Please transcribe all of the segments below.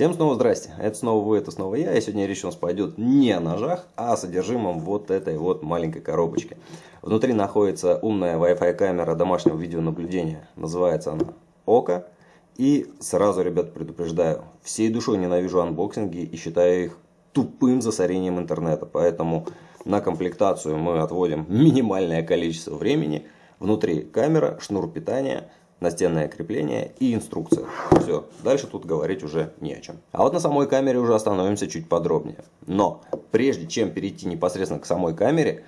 Всем снова здрасте, это снова вы, это снова я, и сегодня речь у нас пойдет не о ножах, а о содержимом вот этой вот маленькой коробочки. Внутри находится умная Wi-Fi камера домашнего видеонаблюдения, называется она Ока. И сразу, ребят, предупреждаю, всей душой ненавижу анбоксинги и считаю их тупым засорением интернета, поэтому на комплектацию мы отводим минимальное количество времени. Внутри камера, шнур питания – настенное крепление и инструкция. Все, дальше тут говорить уже не о чем. А вот на самой камере уже остановимся чуть подробнее. Но прежде чем перейти непосредственно к самой камере,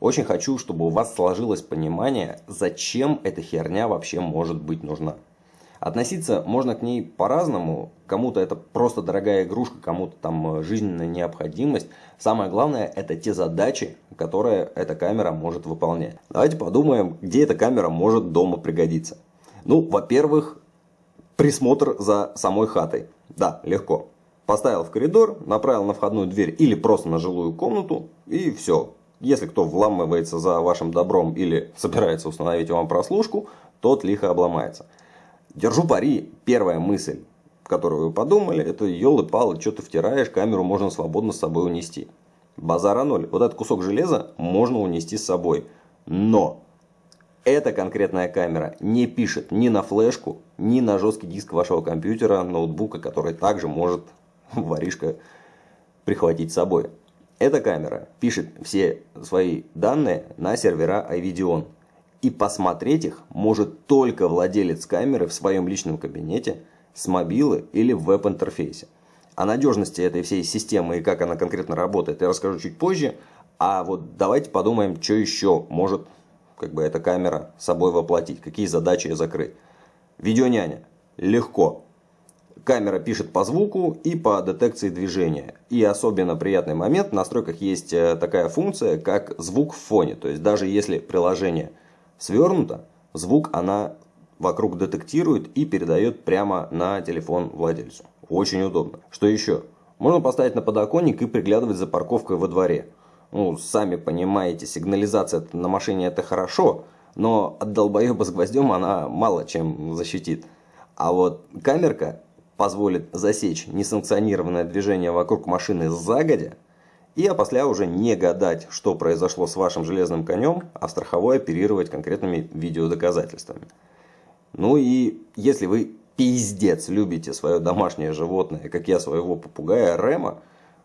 очень хочу, чтобы у вас сложилось понимание, зачем эта херня вообще может быть нужна. Относиться можно к ней по-разному. Кому-то это просто дорогая игрушка, кому-то там жизненная необходимость. Самое главное, это те задачи, которые эта камера может выполнять. Давайте подумаем, где эта камера может дома пригодиться. Ну, во-первых, присмотр за самой хатой. Да, легко. Поставил в коридор, направил на входную дверь или просто на жилую комнату и все. Если кто вламывается за вашим добром или собирается установить вам прослушку, тот лихо обломается. Держу пари, первая мысль, которую вы подумали, это елы-палы, что ты втираешь, камеру можно свободно с собой унести. Базара ноль. Вот этот кусок железа можно унести с собой. Но эта конкретная камера не пишет ни на флешку, ни на жесткий диск вашего компьютера, ноутбука, который также может воришка прихватить с собой. Эта камера пишет все свои данные на сервера iVideon. И посмотреть их может только владелец камеры в своем личном кабинете с мобилы или в веб-интерфейсе. О надежности этой всей системы и как она конкретно работает я расскажу чуть позже. А вот давайте подумаем, что еще может как бы эта камера собой воплотить, какие задачи закрыть. Видеоняня. Легко. Камера пишет по звуку и по детекции движения. И особенно приятный момент, в настройках есть э, такая функция, как звук в фоне. То есть даже если приложение свернуто, звук она вокруг детектирует и передает прямо на телефон владельцу. Очень удобно. Что еще? Можно поставить на подоконник и приглядывать за парковкой во дворе. Ну, сами понимаете, сигнализация на машине это хорошо, но от долбоеба с гвоздем она мало чем защитит. А вот камерка позволит засечь несанкционированное движение вокруг машины загодя, и опосля уже не гадать, что произошло с вашим железным конем, а страховой оперировать конкретными видеодоказательствами. Ну и если вы пиздец любите свое домашнее животное, как я своего попугая Рема,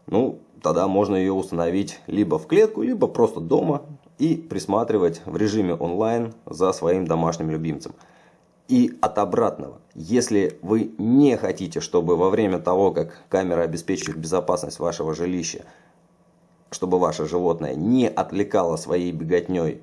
ну, тогда можно ее установить либо в клетку, либо просто дома и присматривать в режиме онлайн за своим домашним любимцем. И от обратного, если вы не хотите, чтобы во время того, как камера обеспечивает безопасность вашего жилища, чтобы ваше животное не отвлекало своей беготней,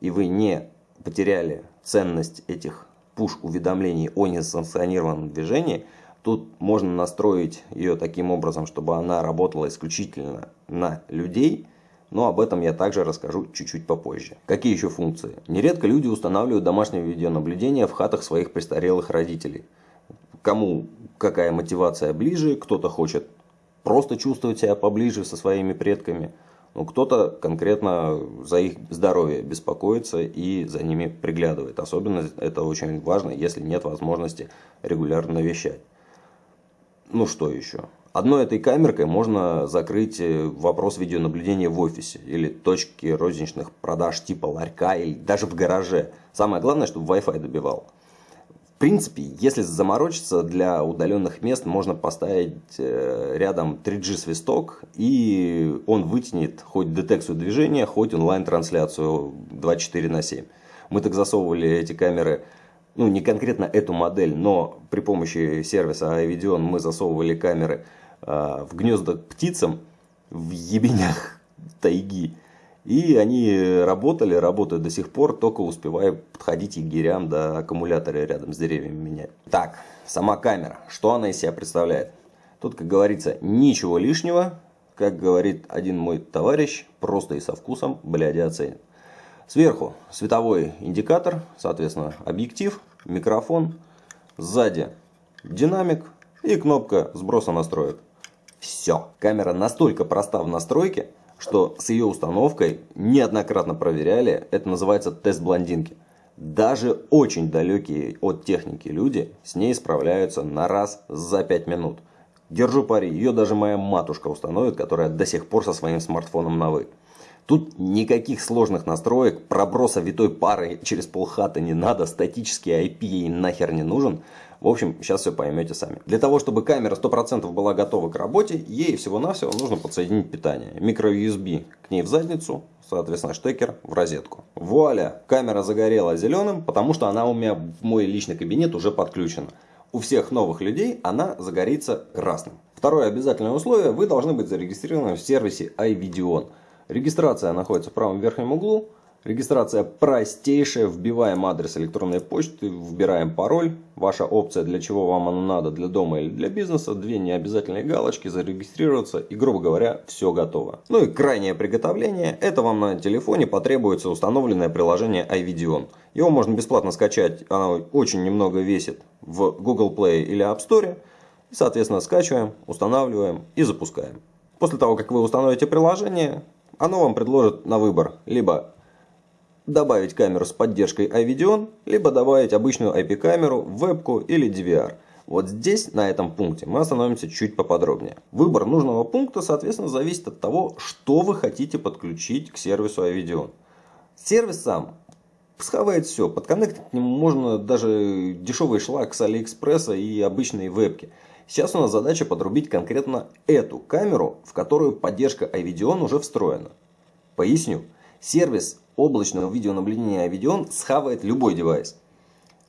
и вы не потеряли ценность этих пуш-уведомлений о несанкционированном движении – Тут можно настроить ее таким образом, чтобы она работала исключительно на людей, но об этом я также расскажу чуть-чуть попозже. Какие еще функции? Нередко люди устанавливают домашнее видеонаблюдение в хатах своих престарелых родителей. Кому какая мотивация ближе, кто-то хочет просто чувствовать себя поближе со своими предками, но кто-то конкретно за их здоровье беспокоится и за ними приглядывает. Особенно это очень важно, если нет возможности регулярно навещать. Ну что еще? Одной этой камеркой можно закрыть э, вопрос видеонаблюдения в офисе или точки розничных продаж типа ларька или даже в гараже. Самое главное, чтобы Wi-Fi добивал. В принципе, если заморочиться, для удаленных мест можно поставить э, рядом 3G свисток и он вытянет хоть детекцию движения, хоть онлайн-трансляцию 24 на 7. Мы так засовывали эти камеры ну не конкретно эту модель, но при помощи сервиса iVideon мы засовывали камеры э, в гнезда птицам в ебенях тайги. И они работали, работают до сих пор, только успевая подходить егерям до аккумулятора рядом с деревьями менять. Так, сама камера, что она из себя представляет? Тут, как говорится, ничего лишнего, как говорит один мой товарищ, просто и со вкусом, бляди оценит. Сверху световой индикатор, соответственно объектив, микрофон. Сзади динамик и кнопка сброса настроек. Все. Камера настолько проста в настройке, что с ее установкой неоднократно проверяли. Это называется тест блондинки. Даже очень далекие от техники люди с ней справляются на раз за 5 минут. Держу пари, ее даже моя матушка установит, которая до сих пор со своим смартфоном на «вы». Тут никаких сложных настроек, проброса витой пары через полхаты не надо, статический IP ей нахер не нужен. В общем, сейчас все поймете сами. Для того, чтобы камера 100% была готова к работе, ей всего-навсего нужно подсоединить питание. Микро-USB к ней в задницу, соответственно, штекер в розетку. Вуаля, камера загорела зеленым, потому что она у меня в мой личный кабинет уже подключена. У всех новых людей она загорится красным. Второе обязательное условие, вы должны быть зарегистрированы в сервисе iVideon. Регистрация находится в правом верхнем углу. Регистрация простейшая. Вбиваем адрес электронной почты, выбираем пароль. Ваша опция, для чего вам оно надо, для дома или для бизнеса. Две необязательные галочки, зарегистрироваться и, грубо говоря, все готово. Ну и крайнее приготовление. Это вам на телефоне потребуется установленное приложение iVideon. Его можно бесплатно скачать, оно очень немного весит в Google Play или App Store. И, соответственно, скачиваем, устанавливаем и запускаем. После того, как вы установите приложение, оно вам предложит на выбор либо добавить камеру с поддержкой iVideon, либо добавить обычную IP-камеру, вебку или DVR. Вот здесь, на этом пункте, мы остановимся чуть поподробнее. Выбор нужного пункта, соответственно, зависит от того, что вы хотите подключить к сервису iVideon. Сервис сам схавает все. Подконнектить к нему можно даже дешевый шлак с Алиэкспресса и обычные вебки. Сейчас у нас задача подрубить конкретно эту камеру, в которую поддержка iVideon уже встроена. Поясню. Сервис облачного видеонаблюдения iVideon схавает любой девайс.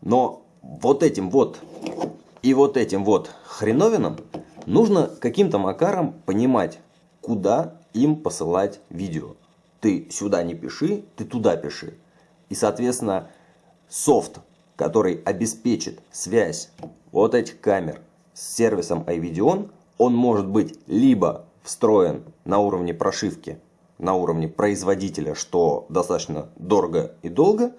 Но вот этим вот и вот этим вот хреновинам нужно каким-то макаром понимать, куда им посылать видео. Ты сюда не пиши, ты туда пиши. И, соответственно, софт, который обеспечит связь вот этих камер с сервисом iVideon, он может быть либо встроен на уровне прошивки, на уровне производителя, что достаточно дорого и долго,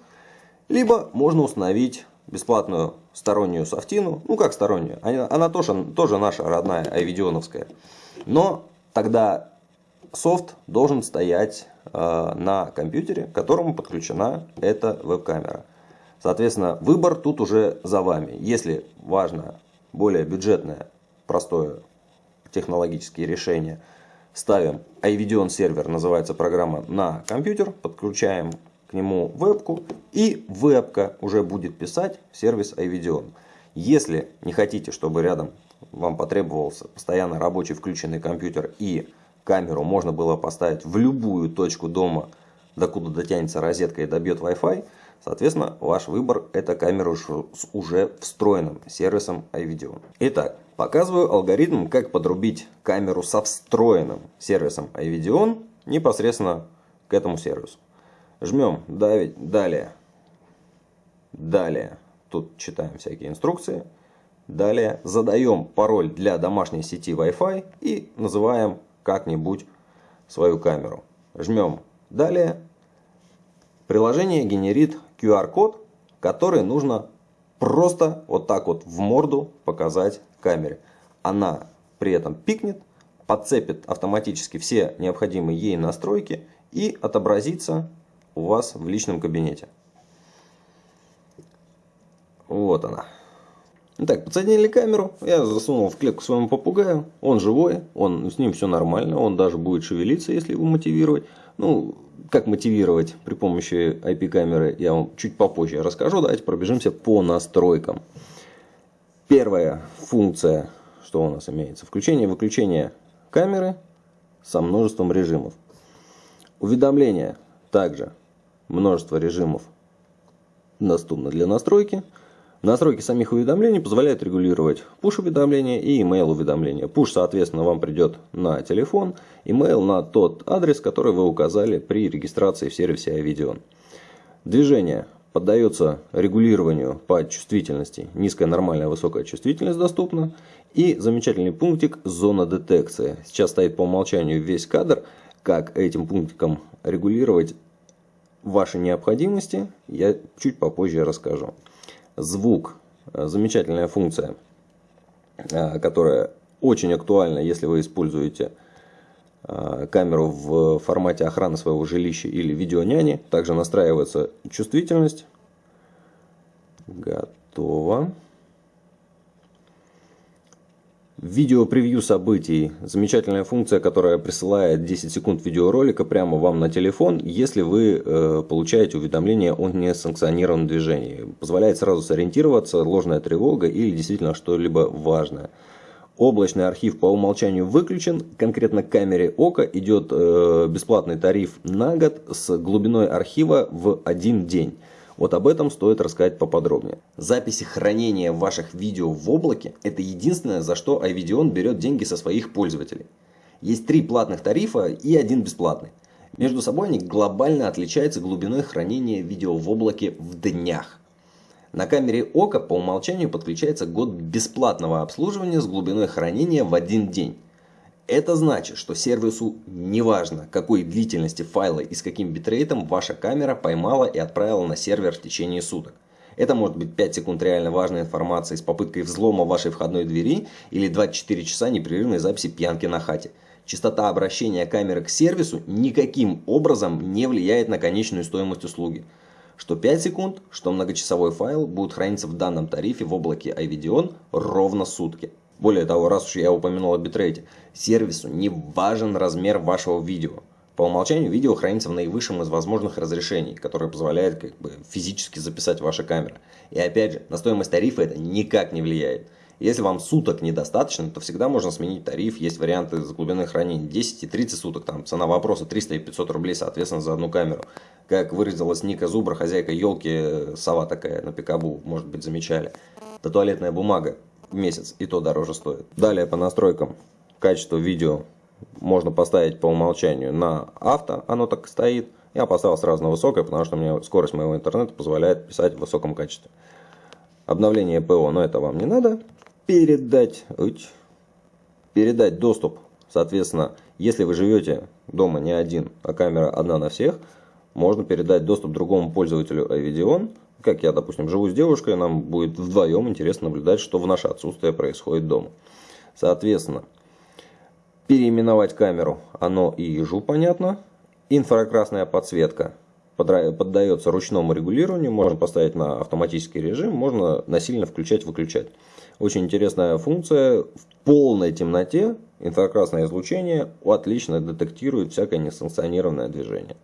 либо можно установить бесплатную стороннюю софтину, ну как стороннюю, она, она тоже, тоже наша родная iVideoновская, но тогда софт должен стоять э, на компьютере, к которому подключена эта веб-камера. Соответственно, выбор тут уже за вами. Если важно более бюджетное, простое технологические решения, ставим iVideon сервер, называется программа, на компьютер, подключаем к нему вебку, и вебка уже будет писать в сервис iVideon. Если не хотите, чтобы рядом вам потребовался постоянно рабочий включенный компьютер и камеру можно было поставить в любую точку дома, докуда дотянется розетка и добьет Wi-Fi, Соответственно, ваш выбор это камера с уже встроенным сервисом iVideo. Итак, показываю алгоритм, как подрубить камеру со встроенным сервисом iVideo непосредственно к этому сервису. Жмем давить, далее, далее, тут читаем всякие инструкции. Далее задаем пароль для домашней сети Wi-Fi и называем как-нибудь свою камеру. Жмем далее. Приложение генерит QR-код, который нужно просто вот так вот в морду показать камере. Она при этом пикнет, подцепит автоматически все необходимые ей настройки и отобразится у вас в личном кабинете. Вот она. Итак, подсоединили камеру, я засунул в клетку своему попугаю, он живой, он, с ним все нормально, он даже будет шевелиться, если его мотивировать. Ну, как мотивировать при помощи IP-камеры, я вам чуть попозже расскажу. Давайте пробежимся по настройкам. Первая функция, что у нас имеется, включение и выключение камеры со множеством режимов. Уведомления также множество режимов доступно для настройки. Настройки самих уведомлений позволяют регулировать push-уведомления и email уведомления. Push, соответственно, вам придет на телефон, email на тот адрес, который вы указали при регистрации в сервисе iVideon. Движение поддается регулированию по чувствительности. Низкая, нормальная, высокая чувствительность доступна. И замечательный пунктик зона детекции. Сейчас стоит по умолчанию весь кадр. Как этим пунктиком регулировать ваши необходимости, я чуть попозже расскажу. Звук. Э, замечательная функция, э, которая очень актуальна, если вы используете э, камеру в формате охраны своего жилища или видеоняни. Также настраивается чувствительность. Готово. Видео-превью событий. Замечательная функция, которая присылает 10 секунд видеоролика прямо вам на телефон, если вы э, получаете уведомление о несанкционированном движении. Позволяет сразу сориентироваться, ложная тревога или действительно что-либо важное. Облачный архив по умолчанию выключен. Конкретно камере ока идет э, бесплатный тариф на год с глубиной архива в один день. Вот об этом стоит рассказать поподробнее. Записи хранения ваших видео в облаке – это единственное, за что iVideon берет деньги со своих пользователей. Есть три платных тарифа и один бесплатный. Между собой они глобально отличаются глубиной хранения видео в облаке в днях. На камере ока по умолчанию подключается год бесплатного обслуживания с глубиной хранения в один день. Это значит, что сервису неважно, какой длительности файла и с каким битрейтом ваша камера поймала и отправила на сервер в течение суток. Это может быть 5 секунд реально важной информации с попыткой взлома вашей входной двери или 24 часа непрерывной записи пьянки на хате. Частота обращения камеры к сервису никаким образом не влияет на конечную стоимость услуги. Что 5 секунд, что многочасовой файл будут храниться в данном тарифе в облаке iVideon ровно сутки. Более того, раз уж я упомянул о битрейте, сервису не важен размер вашего видео. По умолчанию видео хранится в наивысшем из возможных разрешений, которое позволяет как бы, физически записать ваша камера. И опять же, на стоимость тарифа это никак не влияет. Если вам суток недостаточно, то всегда можно сменить тариф. Есть варианты с глубины хранения 10 и 30 суток. Там цена вопроса 300 и 500 рублей, соответственно, за одну камеру. Как выразилась Ника Зубра, хозяйка елки, сова такая на пикабу, может быть, замечали. Это туалетная бумага месяц, и то дороже стоит. Далее по настройкам качества видео можно поставить по умолчанию на авто, оно так и стоит. Я поставил сразу на высокое, потому что мне скорость моего интернета позволяет писать в высоком качестве. Обновление ПО, но это вам не надо. Передать, передать доступ, соответственно, если вы живете дома не один, а камера одна на всех, можно передать доступ другому пользователю iVideon как я, допустим, живу с девушкой, нам будет вдвоем интересно наблюдать, что в наше отсутствие происходит дома. Соответственно, переименовать камеру, оно и ежу понятно. Инфракрасная подсветка поддается ручному регулированию, можно поставить на автоматический режим, можно насильно включать-выключать. Очень интересная функция. В полной темноте инфракрасное излучение отлично детектирует всякое несанкционированное движение.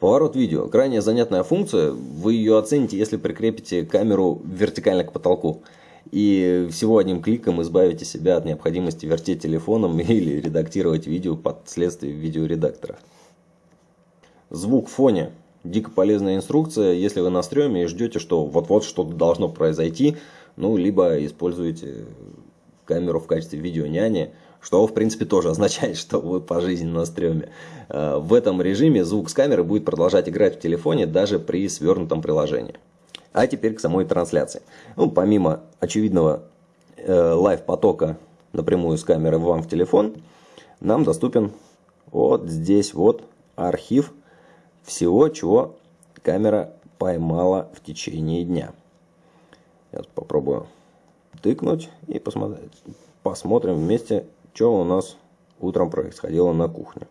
Поворот видео. Крайне занятная функция. Вы ее оцените, если прикрепите камеру вертикально к потолку. И всего одним кликом избавите себя от необходимости вертеть телефоном или редактировать видео под следствием видеоредактора. Звук в фоне. Дико полезная инструкция, если вы на стреме и ждете, что вот-вот что-то должно произойти, ну, либо используете камеру в качестве видеоняни, что в принципе тоже означает, что вы по жизни на стреме. Э, в этом режиме звук с камеры будет продолжать играть в телефоне даже при свернутом приложении. А теперь к самой трансляции. Ну, помимо очевидного э, лайв-потока напрямую с камеры вам в телефон, нам доступен вот здесь вот архив всего, чего камера поймала в течение дня. Я попробую тыкнуть и посмотреть. Посмотрим вместе, что у нас утром происходило на кухне.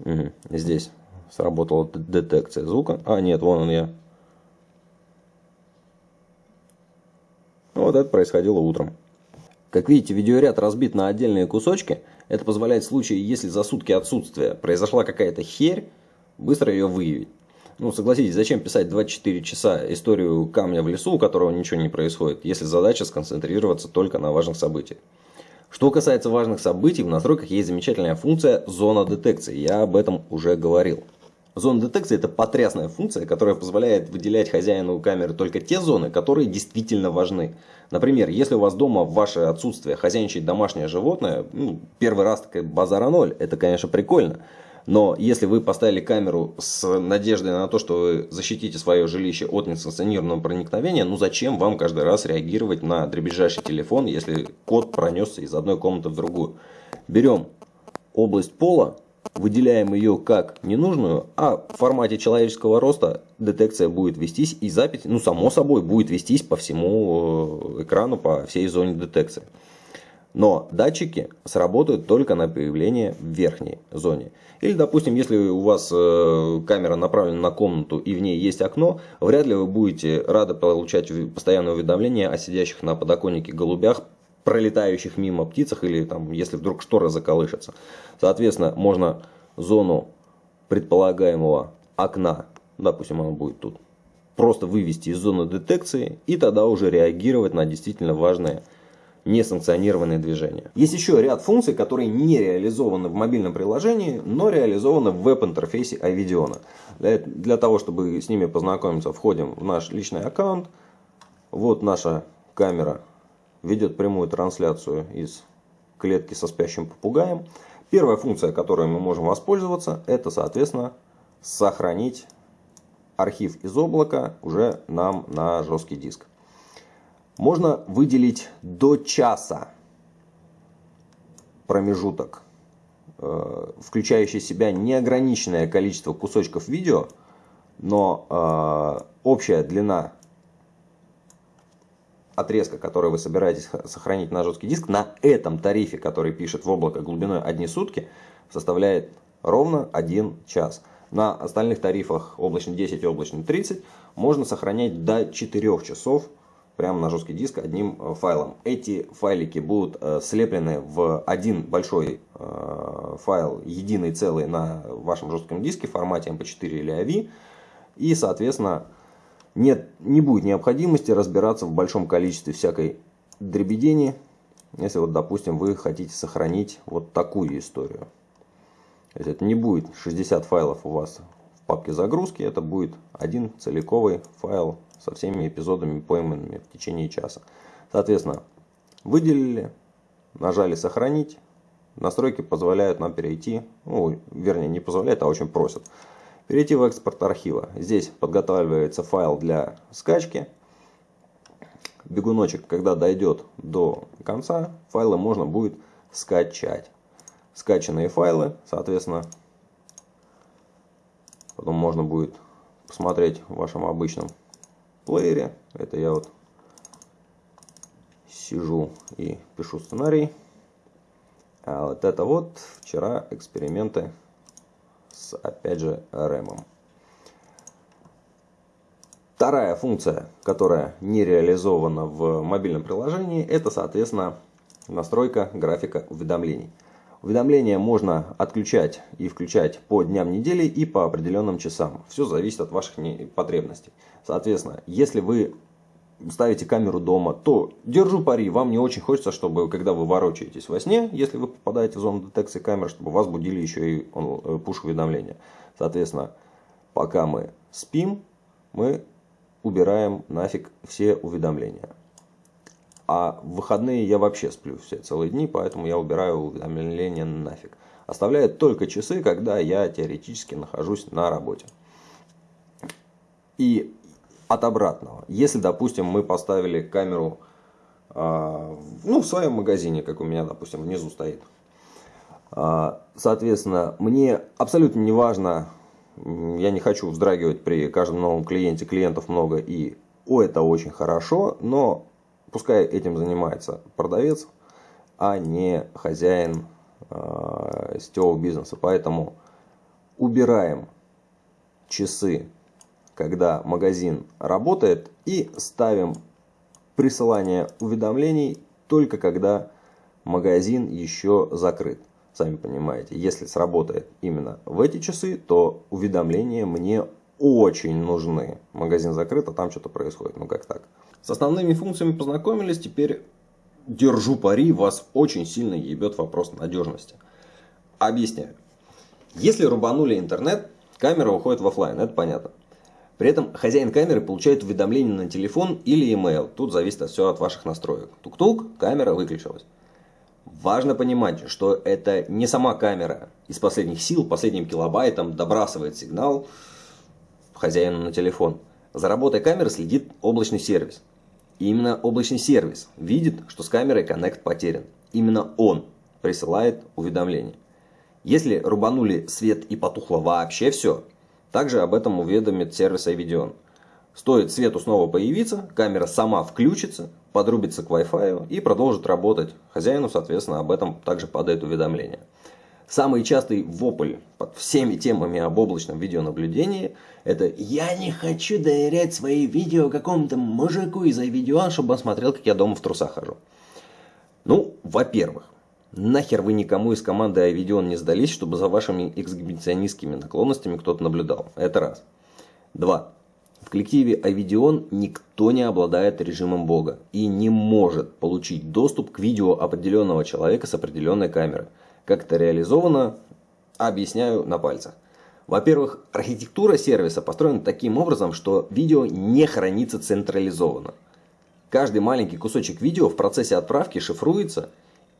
Угу. Здесь сработала детекция звука. А, нет, вон он я. Вот это происходило утром. Как видите, видеоряд разбит на отдельные кусочки. Это позволяет в случае, если за сутки отсутствия произошла какая-то херь, быстро ее выявить. Ну, согласитесь, зачем писать 24 часа историю камня в лесу, у которого ничего не происходит, если задача сконцентрироваться только на важных событиях. Что касается важных событий, в настройках есть замечательная функция «Зона детекции». Я об этом уже говорил. Зона детекции – это потрясная функция, которая позволяет выделять хозяину камеры только те зоны, которые действительно важны. Например, если у вас дома в ваше отсутствие хозяйничает домашнее животное, ну, первый раз такая базара ноль, это, конечно, прикольно. Но если вы поставили камеру с надеждой на то, что вы защитите свое жилище от несанкционированного проникновения, ну зачем вам каждый раз реагировать на дребезжащий телефон, если код пронесся из одной комнаты в другую? Берем область пола, выделяем ее как ненужную, а в формате человеческого роста детекция будет вестись и запись, ну само собой, будет вестись по всему э, экрану, по всей зоне детекции. Но датчики сработают только на появление в верхней зоне. Или, допустим, если у вас э, камера направлена на комнату и в ней есть окно, вряд ли вы будете рады получать постоянное уведомление о сидящих на подоконнике голубях, пролетающих мимо птицах или там, если вдруг шторы заколышатся. Соответственно, можно зону предполагаемого окна, допустим, оно будет тут, просто вывести из зоны детекции и тогда уже реагировать на действительно важные несанкционированные движения. Есть еще ряд функций, которые не реализованы в мобильном приложении, но реализованы в веб-интерфейсе iVidiona. Для, для того, чтобы с ними познакомиться, входим в наш личный аккаунт. Вот наша камера ведет прямую трансляцию из клетки со спящим попугаем. Первая функция, которой мы можем воспользоваться, это, соответственно, сохранить архив из облака уже нам на жесткий диск можно выделить до часа промежуток, э, включающий в себя неограниченное количество кусочков видео, но э, общая длина отрезка, который вы собираетесь сохранить на жесткий диск, на этом тарифе, который пишет в облако глубиной одни сутки, составляет ровно 1 час. На остальных тарифах облачный 10 и облачный 30 можно сохранять до 4 часов прямо на жесткий диск одним э, файлом. Эти файлики будут э, слеплены в один большой э, файл, единый целый на вашем жестком диске в формате MP4 или AV. И, соответственно, нет, не будет необходимости разбираться в большом количестве всякой дребедени, если вот, допустим, вы хотите сохранить вот такую историю. То есть это не будет 60 файлов у вас в папке загрузки, это будет один целиковый файл со всеми эпизодами, пойманными в течение часа. Соответственно, выделили, нажали «Сохранить». Настройки позволяют нам перейти, ну, вернее, не позволяют, а очень просят. Перейти в экспорт архива. Здесь подготавливается файл для скачки. Бегуночек, когда дойдет до конца, файлы можно будет скачать. Скачанные файлы, соответственно, потом можно будет посмотреть в вашем обычном плеере. Это я вот сижу и пишу сценарий. А вот это вот вчера эксперименты с, опять же, RAM. Вторая функция, которая не реализована в мобильном приложении, это, соответственно, настройка графика уведомлений. Уведомления можно отключать и включать по дням недели и по определенным часам. Все зависит от ваших потребностей. Соответственно, если вы ставите камеру дома, то держу пари, вам не очень хочется, чтобы когда вы ворочаетесь во сне, если вы попадаете в зону детекции камер, чтобы вас будили еще и э, пуш-уведомления. Соответственно, пока мы спим, мы убираем нафиг все уведомления. А в выходные я вообще сплю все целые дни, поэтому я убираю уведомления нафиг. Оставляю только часы, когда я теоретически нахожусь на работе. И от обратного. Если, допустим, мы поставили камеру э, ну, в своем магазине, как у меня, допустим, внизу стоит. Э, соответственно, мне абсолютно не важно, я не хочу вздрагивать при каждом новом клиенте, клиентов много и о, это очень хорошо, но пускай этим занимается продавец, а не хозяин э, сетевого бизнеса. Поэтому убираем часы, когда магазин работает, и ставим присылание уведомлений только когда магазин еще закрыт. Сами понимаете, если сработает именно в эти часы, то уведомления мне очень нужны. Магазин закрыт, а там что-то происходит. Ну как так? С основными функциями познакомились, теперь держу пари, вас очень сильно ебет вопрос надежности. Объясняю. Если рубанули интернет, камера уходит в офлайн, это понятно. При этом хозяин камеры получает уведомление на телефон или email. Тут зависит все от ваших настроек. Тук-тук, камера выключилась. Важно понимать, что это не сама камера из последних сил, последним килобайтом добрасывает сигнал хозяину на телефон. За работой камеры следит облачный сервис. И именно облачный сервис видит, что с камерой коннект потерян. Именно он присылает уведомление. Если рубанули свет и потухло вообще все, также об этом уведомит сервис iVideon. Стоит свету снова появиться, камера сама включится, подрубится к Wi-Fi и продолжит работать. Хозяину, соответственно, об этом также падает уведомление. Самый частый вопль под всеми темами об облачном видеонаблюдении – это «Я не хочу доверять свои видео какому-то мужику из видео, чтобы он смотрел, как я дома в трусах хожу». Ну, во-первых, нахер вы никому из команды iVideon не сдались, чтобы за вашими эксгибиционистскими наклонностями кто-то наблюдал. Это раз. Два. В коллективе Авидион никто не обладает режимом Бога и не может получить доступ к видео определенного человека с определенной камеры. Как это реализовано, объясняю на пальцах. Во-первых, архитектура сервиса построена таким образом, что видео не хранится централизованно. Каждый маленький кусочек видео в процессе отправки шифруется,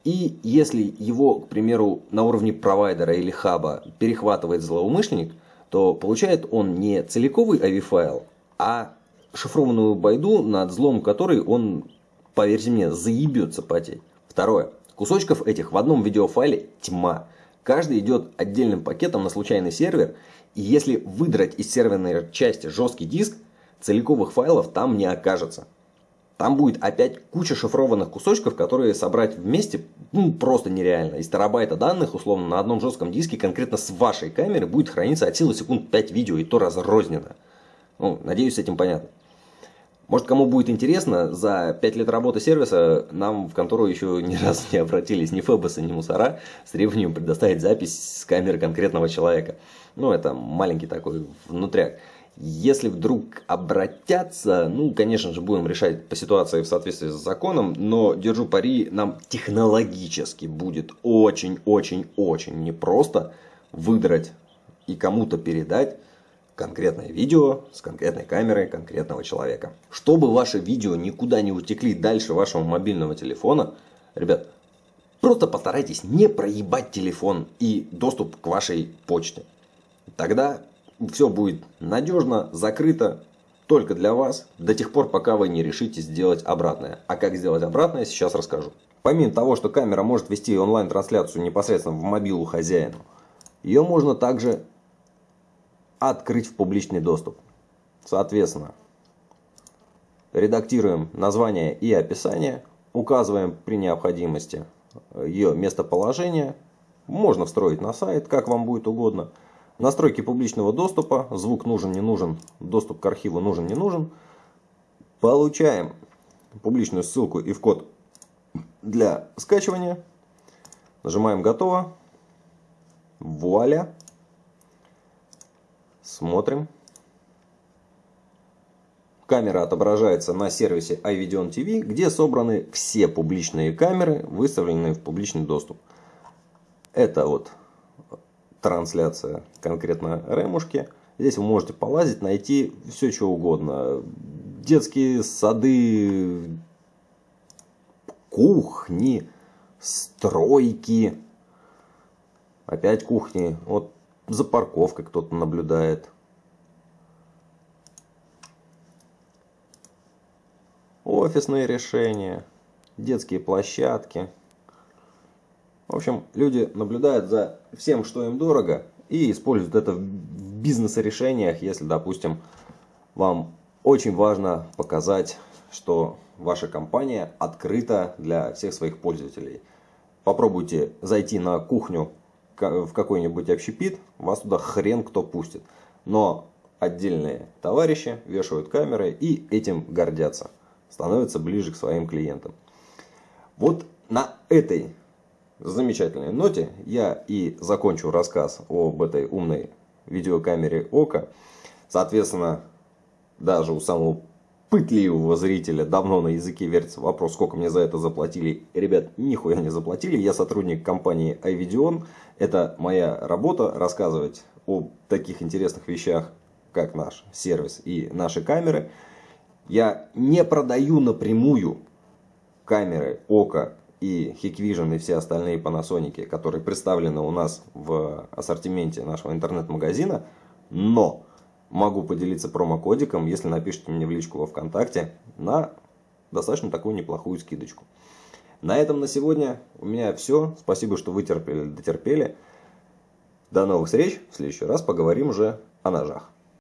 и если его, к примеру, на уровне провайдера или хаба перехватывает злоумышленник, то получает он не целиковый AV-файл, а шифрованную байду, над злом которой он, поверьте мне, заебется потеть. Второе. Кусочков этих в одном видеофайле тьма. Каждый идет отдельным пакетом на случайный сервер, и если выдрать из серверной части жесткий диск, целиковых файлов там не окажется. Там будет опять куча шифрованных кусочков, которые собрать вместе ну, просто нереально. Из терабайта данных, условно, на одном жестком диске, конкретно с вашей камеры, будет храниться от силы секунд 5 видео, и то разрозненно. Ну, надеюсь, с этим понятно. Может, кому будет интересно, за 5 лет работы сервиса нам в контору еще ни разу не обратились ни Фэбосы, ни Мусора с требованием предоставить запись с камеры конкретного человека. Ну, это маленький такой внутряк. Если вдруг обратятся, ну, конечно же, будем решать по ситуации в соответствии с законом, но, держу пари, нам технологически будет очень-очень-очень непросто выдрать и кому-то передать конкретное видео с конкретной камерой конкретного человека. Чтобы ваши видео никуда не утекли дальше вашего мобильного телефона, ребят, просто постарайтесь не проебать телефон и доступ к вашей почте. Тогда все будет надежно, закрыто, только для вас, до тех пор, пока вы не решите сделать обратное. А как сделать обратное, сейчас расскажу. Помимо того, что камера может вести онлайн-трансляцию непосредственно в мобилу хозяину, ее можно также открыть в публичный доступ. Соответственно, редактируем название и описание, указываем при необходимости ее местоположение, можно встроить на сайт, как вам будет угодно. Настройки публичного доступа, звук нужен, не нужен, доступ к архиву нужен, не нужен. Получаем публичную ссылку и в код для скачивания. Нажимаем «Готово». Вуаля! Смотрим. Камера отображается на сервисе iVideon TV, где собраны все публичные камеры, выставленные в публичный доступ. Это вот трансляция конкретно ремушки. Здесь вы можете полазить, найти все, что угодно. Детские сады, кухни, стройки. Опять кухни. Вот за парковкой кто-то наблюдает. Офисные решения, детские площадки. В общем, люди наблюдают за всем, что им дорого, и используют это в бизнес-решениях, если, допустим, вам очень важно показать, что ваша компания открыта для всех своих пользователей. Попробуйте зайти на кухню в какой-нибудь общепит, вас туда хрен кто пустит. Но отдельные товарищи вешают камеры и этим гордятся. Становятся ближе к своим клиентам. Вот на этой замечательной ноте я и закончу рассказ об этой умной видеокамере ОКО. Соответственно, даже у самого пытливого зрителя давно на языке вертится вопрос, сколько мне за это заплатили. Ребят, нихуя не заплатили. Я сотрудник компании iVideon. Это моя работа рассказывать о таких интересных вещах, как наш сервис и наши камеры. Я не продаю напрямую камеры ОКО и Hikvision и все остальные Panasonic, которые представлены у нас в ассортименте нашего интернет-магазина, но могу поделиться промокодиком, если напишите мне в личку во Вконтакте, на достаточно такую неплохую скидочку. На этом на сегодня у меня все. Спасибо, что вытерпели, дотерпели. До новых встреч. В следующий раз поговорим уже о ножах.